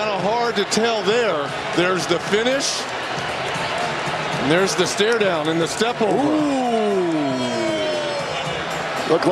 Kind of hard to tell there. There's the finish. And there's the stare down and the step over. Look like